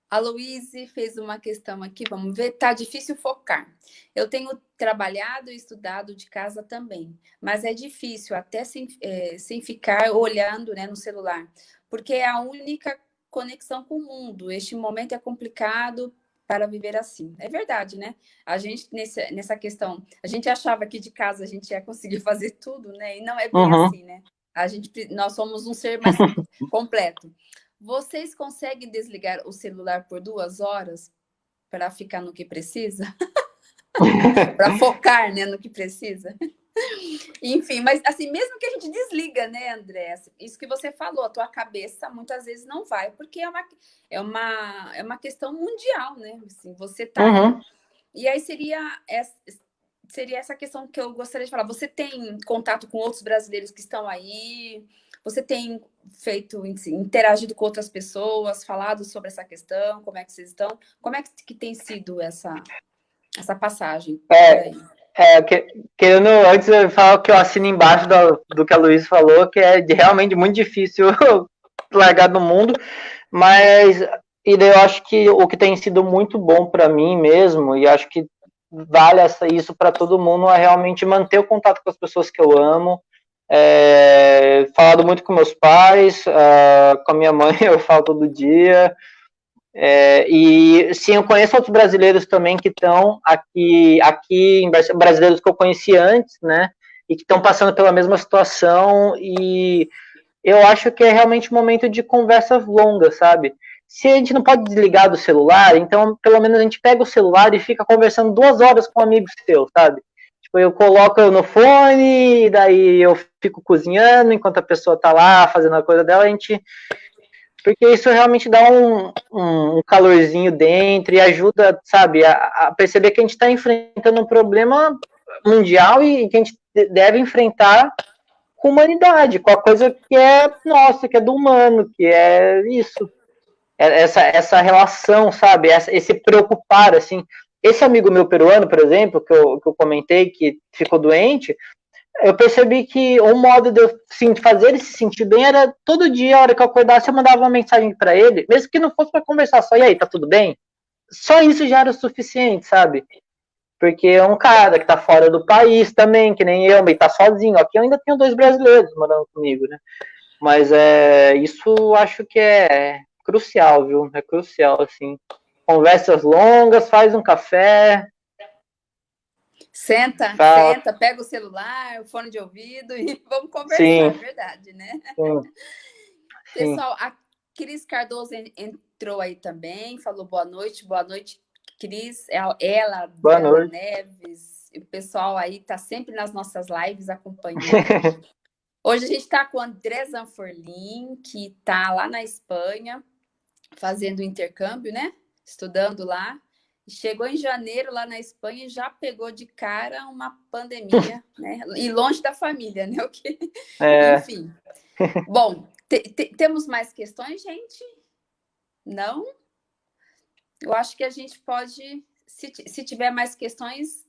A Louise fez uma questão aqui, vamos ver. Tá difícil focar. Eu tenho trabalhado e estudado de casa também, mas é difícil, até sem, é, sem ficar olhando né, no celular, porque é a única conexão com o mundo. Este momento é complicado para viver assim. É verdade, né? A gente, nessa, nessa questão, a gente achava que de casa a gente ia conseguir [laughs] fazer tudo, né? E não é bem uhum. assim, né? A gente, nós somos um ser mais [laughs] [laughs] completo. Vocês conseguem desligar o celular por duas horas para ficar no que precisa? para focar né, no que precisa? Enfim, mas assim, mesmo que a gente desliga, né, André? Isso que você falou, a tua cabeça muitas vezes não vai, porque é uma, é uma, é uma questão mundial, né? Assim, você tá. Uhum. E aí seria essa, seria essa questão que eu gostaria de falar. Você tem contato com outros brasileiros que estão aí? Você tem feito, interagido com outras pessoas, falado sobre essa questão? Como é que vocês estão? Como é que tem sido essa, essa passagem? É, é, que, querendo antes falar que eu assino embaixo do, do que a Luiz falou, que é de, realmente muito difícil [laughs] largar do mundo, mas e eu acho que o que tem sido muito bom para mim mesmo, e acho que vale essa, isso para todo mundo, é realmente manter o contato com as pessoas que eu amo, é, falado muito com meus pais, uh, com a minha mãe [laughs] eu falo todo dia, é, e sim, eu conheço outros brasileiros também que estão aqui, aqui em brasileiros que eu conheci antes, né? E que estão passando pela mesma situação. E eu acho que é realmente um momento de conversas longas, sabe? Se a gente não pode desligar do celular, então pelo menos a gente pega o celular e fica conversando duas horas com amigos seus, sabe? Tipo, eu coloco no fone, daí eu fico cozinhando enquanto a pessoa tá lá fazendo a coisa dela, a gente porque isso realmente dá um, um, calorzinho dentro e ajuda, sabe, a, a perceber que a gente está enfrentando um problema mundial e que a gente deve enfrentar com humanidade, com a coisa que é nossa, que é do humano, que é isso. É essa, essa relação, sabe? Essa, esse preocupar, assim. Esse amigo meu peruano, por exemplo, que eu, que eu comentei, que ficou doente, eu percebi que um modo de eu fazer ele se sentir bem era todo dia, a hora que eu acordasse, eu mandava uma mensagem para ele, mesmo que não fosse para conversar só, e aí, tá tudo bem? Só isso já era o suficiente, sabe? Porque é um cara que tá fora do país também, que nem eu, e tá sozinho. Aqui eu ainda tenho dois brasileiros morando comigo, né? Mas é, isso acho que é crucial, viu? É crucial, assim. Conversas longas, faz um café, Senta, Fala. senta, pega o celular, o fone de ouvido [laughs] e vamos conversar, Sim. é verdade, né? Sim. [laughs] Pessoal, a Cris Cardoso entrou aí também, falou boa noite, boa noite, Cris, ela, boa noite. Neves, o pessoal aí tá sempre nas nossas lives acompanhando. [laughs] Hoje a gente está com o André Zanforlin, que está lá na Espanha, fazendo intercâmbio, né? Estudando lá. Chegou em janeiro lá na Espanha e já pegou de cara uma pandemia, [laughs] né? E longe da família, né? O que... É. Enfim. [laughs] Bom, te, te, temos mais questões, gente? Não? Eu acho que a gente pode, se, se tiver mais questões,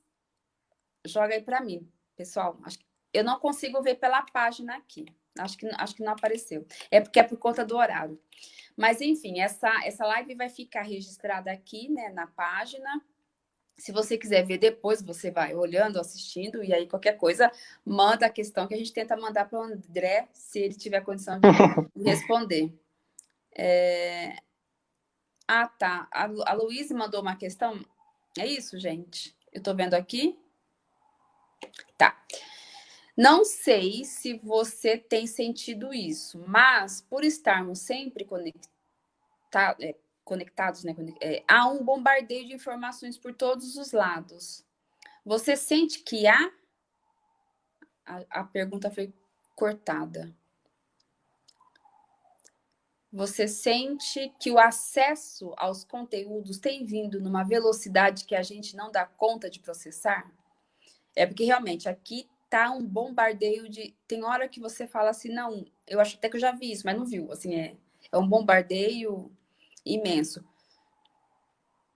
joga aí para mim, pessoal. Acho que eu não consigo ver pela página aqui. Acho que, acho que não apareceu. É porque é por conta do horário. Mas, enfim, essa, essa live vai ficar registrada aqui, né, na página. Se você quiser ver depois, você vai olhando, assistindo, e aí qualquer coisa, manda a questão que a gente tenta mandar para o André, se ele tiver condição de [laughs] responder. É... Ah, tá. A, a Luísa mandou uma questão. É isso, gente? Eu estou vendo aqui. Tá. Não sei se você tem sentido isso, mas por estarmos sempre conecta é, conectados, né, é, há um bombardeio de informações por todos os lados. Você sente que há? A, a pergunta foi cortada. Você sente que o acesso aos conteúdos tem vindo numa velocidade que a gente não dá conta de processar? É porque realmente aqui tá um bombardeio de. Tem hora que você fala assim, não, eu acho até que eu já vi isso, mas não viu. Assim, é, é um bombardeio imenso.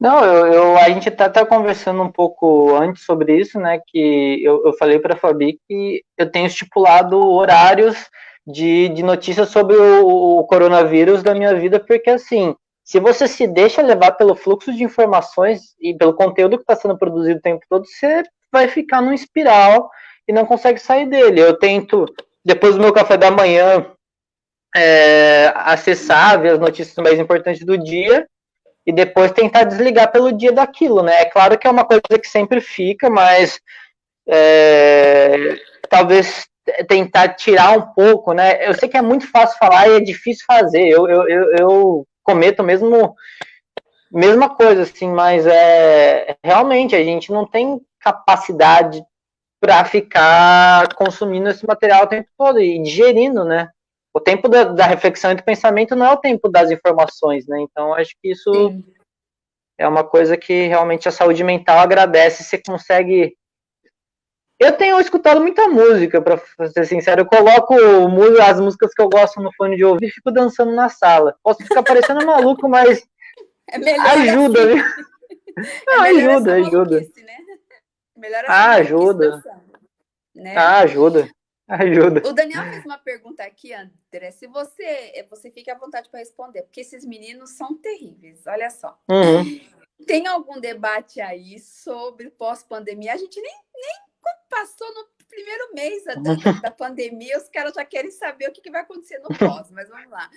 Não, eu, eu a gente tá até conversando um pouco antes sobre isso, né? Que eu, eu falei para a Fabi que eu tenho estipulado horários de, de notícias sobre o, o coronavírus da minha vida, porque assim, se você se deixa levar pelo fluxo de informações e pelo conteúdo que está sendo produzido o tempo todo, você vai ficar num espiral e não consegue sair dele. Eu tento, depois do meu café da manhã, é, acessar, ver as notícias mais importantes do dia e depois tentar desligar pelo dia daquilo, né? É claro que é uma coisa que sempre fica, mas é, talvez tentar tirar um pouco, né? Eu sei que é muito fácil falar e é difícil fazer. Eu, eu, eu, eu cometo mesmo mesma coisa, assim, mas é realmente a gente não tem capacidade para ficar consumindo esse material o tempo todo e digerindo, né? O tempo da, da, reflexão e do pensamento não é o tempo das informações, né? Então, acho que isso Sim. é uma coisa que realmente a saúde mental agradece. Você consegue. Eu tenho escutado muita música, para ser sincero. Eu coloco as músicas que eu gosto no fone de ouvido e fico dançando na sala. Posso ficar parecendo maluco, mas [laughs] é ajuda, assim. viu? Não, é ajuda, ajuda. Né? Melhor ah, ajuda. Né? Ah, ajuda. [laughs] Ajuda. O Daniel fez uma pergunta aqui, André. Se você, você fica à vontade para responder, porque esses meninos são terríveis. Olha só. Uhum. Tem algum debate aí sobre pós-pandemia? A gente nem, nem passou no primeiro mês da, da pandemia, os caras já querem saber o que, que vai acontecer no pós, mas vamos lá.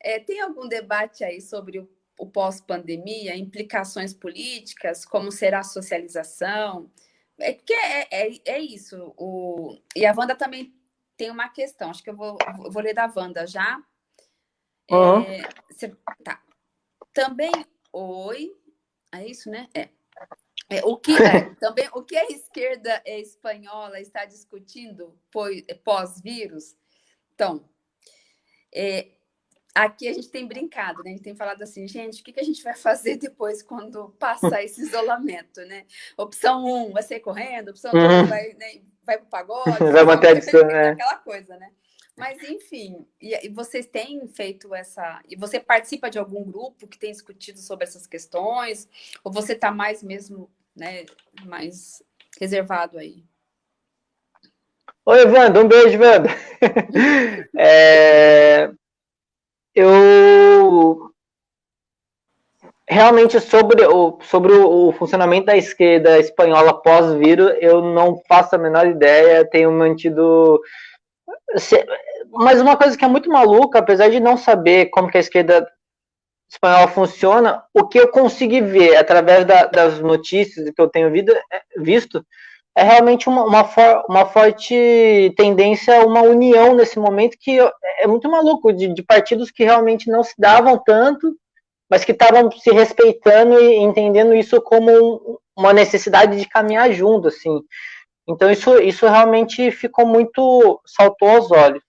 É, tem algum debate aí sobre o, o pós-pandemia, implicações políticas, como será a socialização? É que é, é, é isso. O... E a Wanda também tem uma questão. Acho que eu vou, vou ler da Wanda já. Uhum. É, cê, tá. Também, oi. É isso, né? É. é o que é, [laughs] também o que a esquerda espanhola está discutindo pós-vírus? Então, é, aqui a gente tem brincado, né? A gente tem falado assim, gente, o que, que a gente vai fazer depois quando passar esse isolamento, né? Opção 1 um, vai sair correndo, opção 2 uhum. vai, né, vai pro pagode. [laughs] Vai manter a distância, né? Aquela coisa, né? Mas, enfim, e, e, vocês têm feito essa... E você participa de algum grupo que tem discutido sobre essas questões? Ou você está mais mesmo, né, mais reservado aí? Oi, Wanda, um beijo, Wanda. [laughs] é, eu realmente sobre o, sobre o, funcionamento da esquerda espanhola pós-vírus, eu não faço a menor ideia, tenho mantido mas uma coisa que é muito maluca, apesar de não saber como que a esquerda espanhola funciona, o que eu consegui ver através da, das notícias que eu tenho visto, é, realmente uma, uma, for, uma, forte tendência uma união nesse momento que é muito maluco, de, de partidos que realmente não se davam tanto, mas que estavam se respeitando e entendendo isso como uma necessidade de caminhar junto, assim. Então isso, isso realmente ficou muito, saltou aos olhos.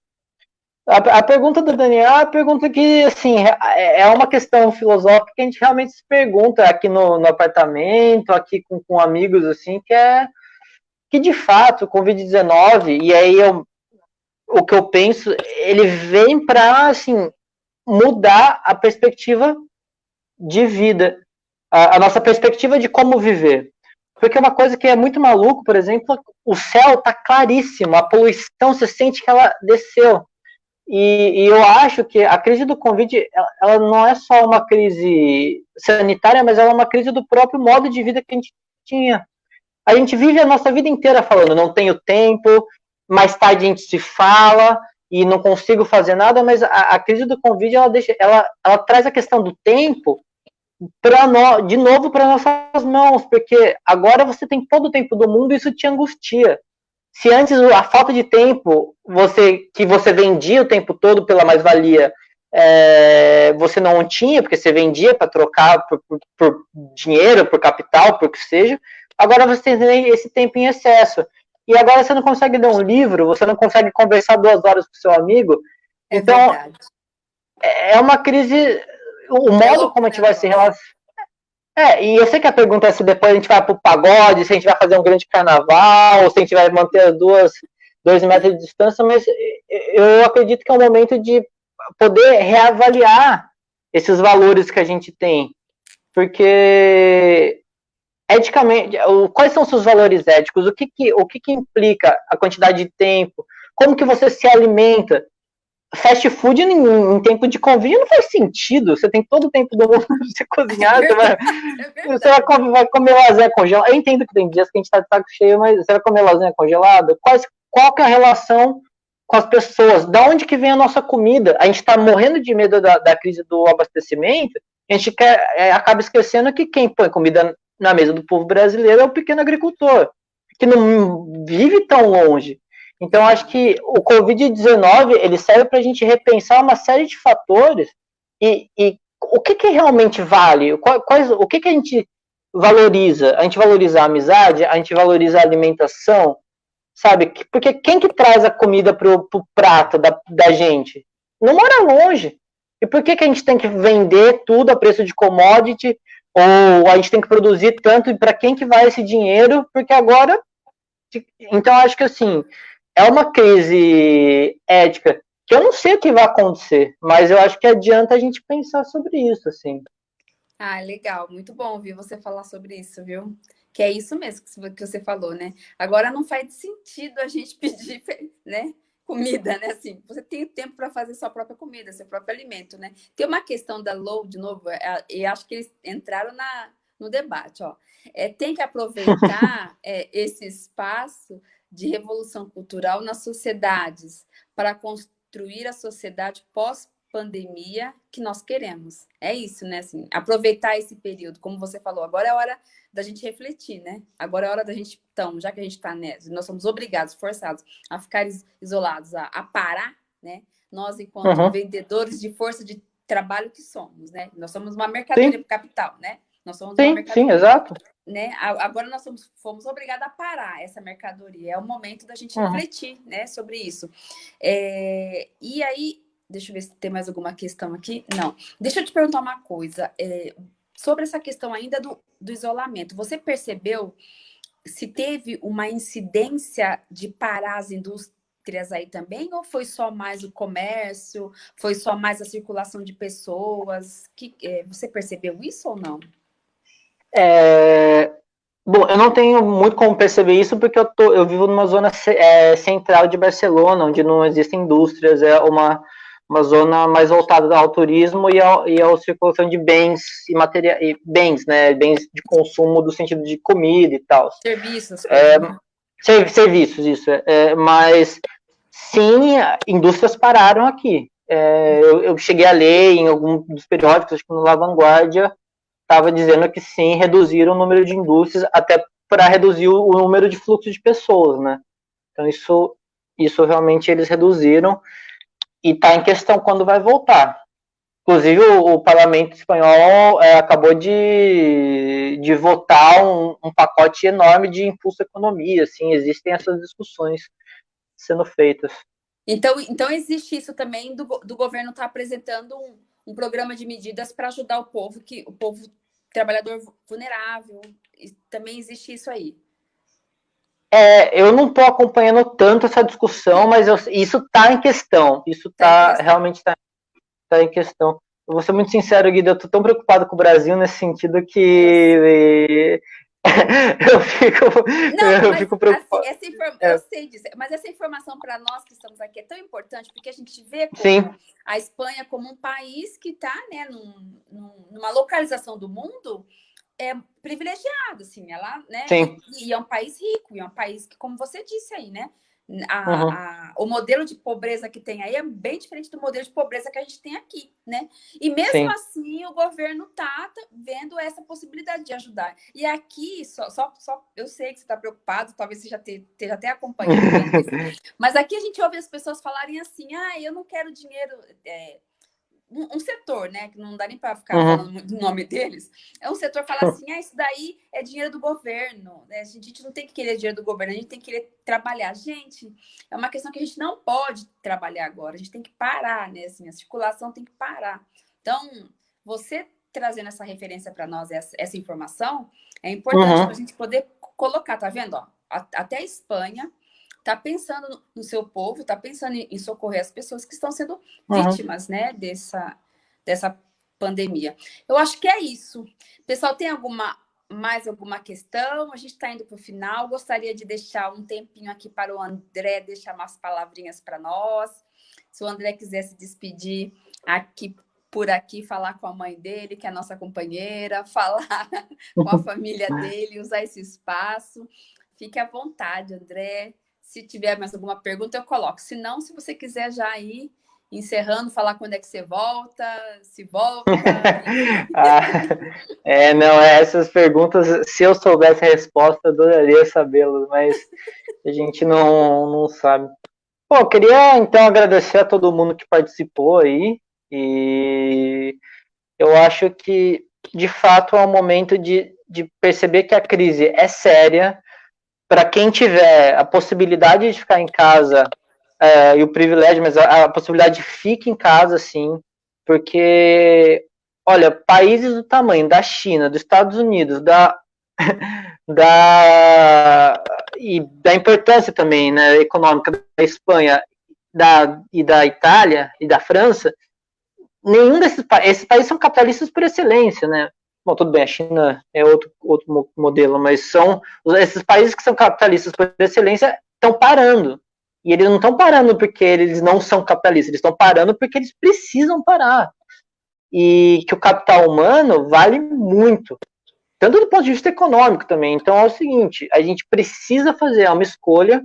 A, a pergunta do Daniel é uma pergunta que, assim, é, é uma questão filosófica que a gente realmente se pergunta aqui no, no apartamento, aqui com, com amigos, assim, que é que de fato o Covid-19, e aí eu, o que eu penso, ele vem para assim, mudar a perspectiva de vida, a, a, nossa perspectiva de como viver. Porque uma coisa que é muito maluco, por exemplo, o céu está claríssimo, a poluição, você sente que ela desceu. E, e, eu acho que a crise do Covid, ela, ela, não é só uma crise sanitária, mas ela é uma crise do próprio modo de vida que a gente tinha a gente vive a nossa vida inteira falando, não tenho tempo, mais tarde a gente se fala e não consigo fazer nada, mas a, a crise do Covid ela deixa, ela, ela traz a questão do tempo para nós, de novo para nossas mãos, porque agora você tem todo o tempo do mundo e isso te angustia. Se antes a falta de tempo, você que você vendia o tempo todo pela mais-valia, é, você não tinha, porque você vendia para trocar por, por, por, dinheiro, por capital, por que seja, Agora você tem esse tempo em excesso. E agora você não consegue ler um livro, você não consegue conversar duas horas com seu amigo. É então, verdade. é uma crise. O modo como a gente vai se relacionar. É, e eu sei que a pergunta é se depois a gente vai para o pagode, se a gente vai fazer um grande carnaval, ou se a gente vai manter as duas, dois metros de distância, mas eu acredito que é um momento de poder reavaliar esses valores que a gente tem. Porque eticamente, quais são os seus valores éticos? O que que, o que que implica a quantidade de tempo? Como que você se alimenta? Fast food em, em tempo de convívio não faz sentido. Você tem todo o tempo do mundo [laughs] para você cozinhar. É você, vai, é você vai, comer, vai comer lasanha congelada. Eu entendo que tem dias que a gente está de saco cheio, mas você vai comer lasanha congelada? Quais, qual que é a relação com as pessoas? Da onde que vem a nossa comida? A gente está morrendo de medo da, da crise do abastecimento. A gente quer, é, acaba esquecendo que quem põe comida na mesa do povo brasileiro é o pequeno agricultor, que não vive tão longe. Então, acho que o Covid-19 ele serve para a gente repensar uma série de fatores e, e o que, que realmente vale, quais, o que, que a gente valoriza? A gente valoriza a amizade, a gente valoriza a alimentação, sabe? Porque quem que traz a comida para o prato da, da gente? Não mora longe. E por que, que a gente tem que vender tudo a preço de commodity ou a gente tem que produzir tanto para quem que vai esse dinheiro, porque agora então acho que assim, é uma crise ética que eu não sei o que vai acontecer, mas eu acho que adianta a gente pensar sobre isso, assim. Ah, legal, muito bom ouvir você falar sobre isso, viu? Que é isso mesmo que você falou, né? Agora não faz sentido a gente [laughs] pedir, né? Comida, né? Assim, você tem tempo para fazer sua própria comida, seu próprio alimento, né? Tem uma questão da low, de novo, é, e acho que eles entraram na, no debate, ó. É, tem que aproveitar [laughs] é, esse espaço de revolução cultural nas sociedades para construir a sociedade pós pandemia que nós queremos. É isso, né? Assim, aproveitar esse período, como você falou, agora é hora da gente refletir, né? Agora é hora da gente, então, já que a gente está nessa, nós somos obrigados, forçados a ficar isolados, a, a parar, né? Nós, enquanto uhum. vendedores de força de trabalho que somos, né? Nós somos uma mercadoria sim. capital, né? Nós somos sim, uma mercadoria. Sim, exato. Né? Agora nós somos, fomos obrigados a parar essa mercadoria. É o momento da gente uhum. refletir, né, sobre isso. É, e aí, Deixa eu ver se tem mais alguma questão aqui. Não. Deixa eu te perguntar uma coisa. É, sobre essa questão ainda do, do isolamento. Você percebeu se teve uma incidência de parar as indústrias aí também? Ou foi só mais o comércio? Foi só mais a circulação de pessoas? Que, é, você percebeu isso ou não? É, Bom, eu não tenho muito como perceber isso porque eu, tô, eu vivo numa zona é, central de Barcelona, onde não existem indústrias, é uma, uma zona mais voltada ao turismo e, ao, e à circulação de bens e materiais, bens, né, bens de consumo do sentido de comida e tal. Serviços. É, né? serviços, isso. É, mas, sim, indústrias pararam aqui. É, eu, eu, cheguei a ler em algum dos periódicos, acho que no La Vanguardia, estava dizendo que sim, reduziram o número de indústrias até para reduzir o, número de fluxo de pessoas, né? Então isso, isso realmente eles reduziram e está em questão quando vai voltar. Inclusive o, o parlamento espanhol é, acabou de, de votar um, um, pacote enorme de impulso à economia, assim, existem essas discussões sendo feitas. Então, então existe isso também do, do governo estar tá apresentando um, um programa de medidas para ajudar o povo, que o povo trabalhador vulnerável, também existe isso aí. É, eu não estou acompanhando tanto essa discussão, mas eu, isso está em questão. Isso está tá realmente está tá em questão. Eu vou ser muito sincero, Guido, eu estou tão preocupado com o Brasil nesse sentido que [laughs] eu fico, não, eu fico preocupado. Assim, inform... é. Eu sei disso, mas essa informação para nós que estamos aqui é tão importante, porque a gente vê a Espanha como um país que está né, num, numa localização do mundo é privilegiado, assim, ela, né? Sim. E, e é um país rico, e é um país que, como você disse aí, né? A, uhum. a, o modelo de pobreza que tem aí é bem diferente do modelo de pobreza que a gente tem aqui, né? E mesmo Sim. assim, o governo tá vendo essa possibilidade de ajudar. E aqui, só, só, só eu sei que você está preocupado, talvez você já esteja até acompanhando, [laughs] mas aqui a gente ouve as pessoas falarem assim: ah, eu não quero dinheiro. É, um, um, setor, né, que não dá nem para ficar uhum. falando o nome deles, é um setor que fala assim, ah, isso daí é dinheiro do governo, né? a gente não tem que querer dinheiro do governo, a gente tem que querer trabalhar. Gente, é uma questão que a gente não pode trabalhar agora, a gente tem que parar, né, assim, a circulação tem que parar. Então, você trazendo essa referência para nós, essa, essa, informação, é importante uhum. para a gente poder colocar, tá vendo? Ó, até a Espanha está pensando no seu povo, está pensando em socorrer as pessoas que estão sendo uhum. vítimas, né, dessa, dessa pandemia. Eu acho que é isso. Pessoal, tem alguma mais alguma questão? A gente está indo para o final. Gostaria de deixar um tempinho aqui para o André deixar umas palavrinhas para nós. Se o André quiser se despedir aqui por aqui, falar com a mãe dele, que é a nossa companheira, [laughs] falar com a [laughs] família dele, usar esse espaço. Fique à vontade, André. Se tiver mais alguma pergunta, eu coloco. Se não, se você quiser já ir encerrando, falar quando é que você volta, se volta. [laughs] ah, é, não, é, essas perguntas, se eu soubesse a resposta, adoraria sabê-las, mas a gente não, não sabe. Bom, queria então agradecer a todo mundo que participou aí, e eu acho que, de fato, é um momento de, de perceber que a crise é séria, para quem tiver a possibilidade de ficar em casa é, e o privilégio, mas a, a, possibilidade de fique em casa, sim, porque, olha, países do tamanho da China, dos Estados Unidos, da, [laughs] da e da importância também, né, econômica da Espanha, da e da Itália e da França, nenhum desses esses países são capitalistas por excelência, né? Bom, tudo bem, a China é outro, outro modelo, mas são esses países que são capitalistas por excelência estão parando. E eles não estão parando porque eles não são capitalistas, eles estão parando porque eles precisam parar. E que o capital humano vale muito, tanto do ponto de vista econômico também. Então é o seguinte: a gente precisa fazer uma escolha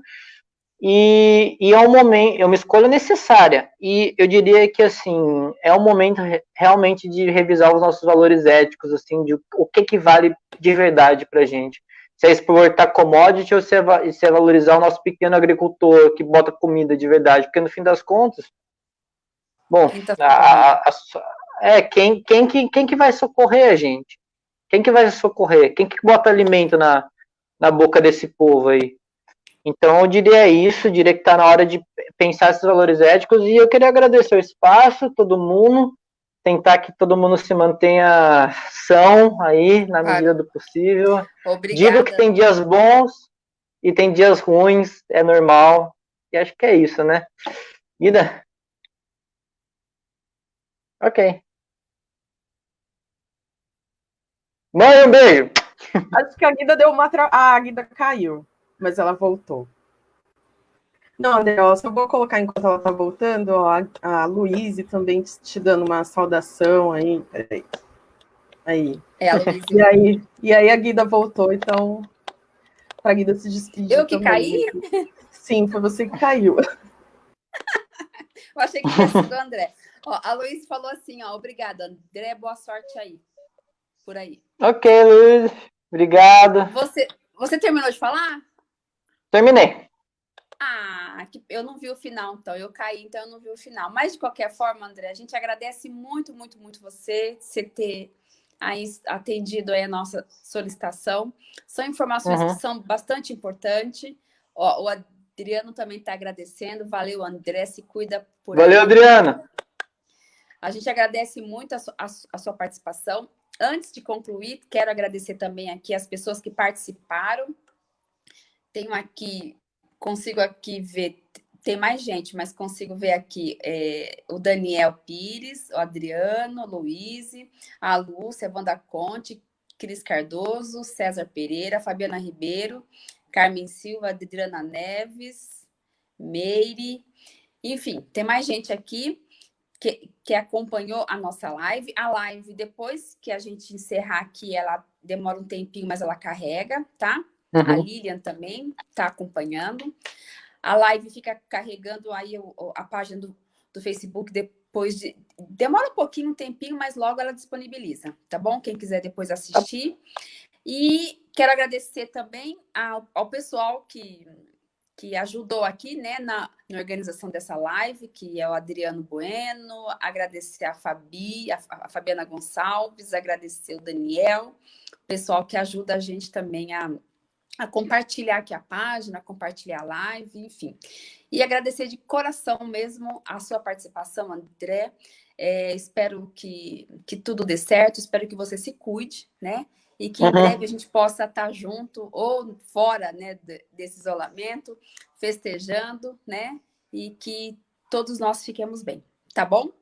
e, e, é um momento, é uma escolha necessária. E eu diria que assim é um momento realmente de revisar os nossos valores éticos, assim, de o que que vale de verdade para gente. Se é exportar commodity ou se é, se é valorizar o nosso pequeno agricultor que bota comida de verdade, porque no fim das contas, bom, tá a, a, a, é quem, quem, que, quem que vai socorrer a gente? Quem que vai socorrer? Quem que bota alimento na, na boca desse povo aí? Então, eu diria isso, diria que está na hora de pensar esses valores éticos, e eu queria agradecer o espaço, todo mundo, tentar que todo mundo se mantenha são aí, na medida do possível. Obrigada. Digo que tem dias bons e tem dias ruins, é normal, e acho que é isso, né? Guida? Ok. Mãe, um beijo! Acho que a Guida deu uma. Tra... Ah, a Guida caiu, mas ela voltou. Não, André, ó, só vou colocar enquanto ela tá voltando, ó, a, a Luíse também te dando uma saudação aí. Peraí. Aí. É, a Luíse. E aí, e aí a Guida voltou, então. Pra Guida se despedir. Eu que também. caí? Sim, foi você que caiu. [laughs] [laughs] Eu achei que tinha sido o André. Ó, a Luísa falou assim, ó, obrigada, André, boa sorte aí. Por aí. Ok, Luiz. Obrigado. Você, você terminou de falar? Terminei. Ah, eu não vi o final, então. Eu caí, então eu não vi o final. Mas, de qualquer forma, André, a gente agradece muito, muito, muito você, você ter aí atendido aí a nossa solicitação. São informações uhum. que são bastante importantes. Ó, o Adriano também está agradecendo. Valeu, André, se cuida por Valeu, aí. Adriana. A gente agradece muito a, a, a sua participação. Antes de concluir, quero agradecer também aqui as pessoas que participaram. Tenho aqui, consigo aqui ver, tem mais gente, mas consigo ver aqui é, o Daniel Pires, o Adriano, Luiz, a Lúcia, Wanda Conte, Cris Cardoso, César Pereira, Fabiana Ribeiro, Carmen Silva, Adriana Neves, Meire, enfim, tem mais gente aqui que, que acompanhou a nossa live. A live, depois que a gente encerrar aqui, ela demora um tempinho, mas ela carrega, tá? Uhum. A Lilian também está acompanhando. A live fica carregando aí a página do, do Facebook depois de. Demora um pouquinho, um tempinho, mas logo ela disponibiliza, tá bom? Quem quiser depois assistir. E quero agradecer também ao, ao pessoal que que ajudou aqui né, na, na, organização dessa live, que é o Adriano Bueno, agradecer a Fabi, a, a, Fabiana Gonçalves, agradecer o Daniel, pessoal que ajuda a gente também a, a compartilhar aqui a página, a compartilhar a live, enfim. E agradecer de coração mesmo a sua participação, André. É, espero que, que tudo dê certo, espero que você se cuide, né? e que em uhum. breve a gente possa estar junto ou fora né, desse isolamento, festejando, né? E que todos nós fiquemos bem, tá bom?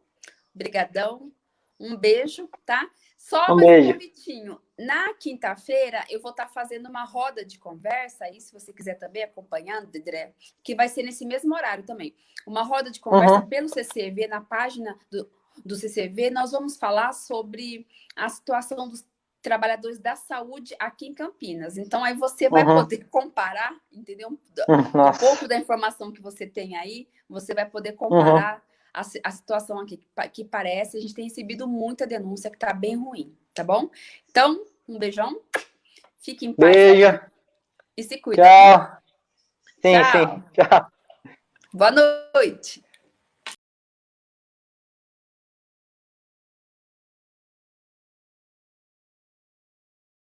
Obrigadão, um beijo, tá? Só um mais um convitinho. Na quinta-feira, eu vou estar fazendo uma roda de conversa, aí se você quiser também acompanhando, Dedré, que vai ser nesse mesmo horário também. Uma roda de conversa uhum. pelo CCV, na página do, do CCV, nós vamos falar sobre a situação dos trabalhadores da saúde aqui em Campinas. Então, aí você vai uhum. poder comparar, entendeu? [laughs] Um pouco da informação que você tem aí, você vai poder comparar uhum. A, a, situação aqui, que parece, a gente tem recebido muita denúncia que está bem ruim, tá bom? Então, um beijão, fique em paz. Beijo. E se cuida. Tchau. Sim, Tchau. sim. Tchau. Boa noite.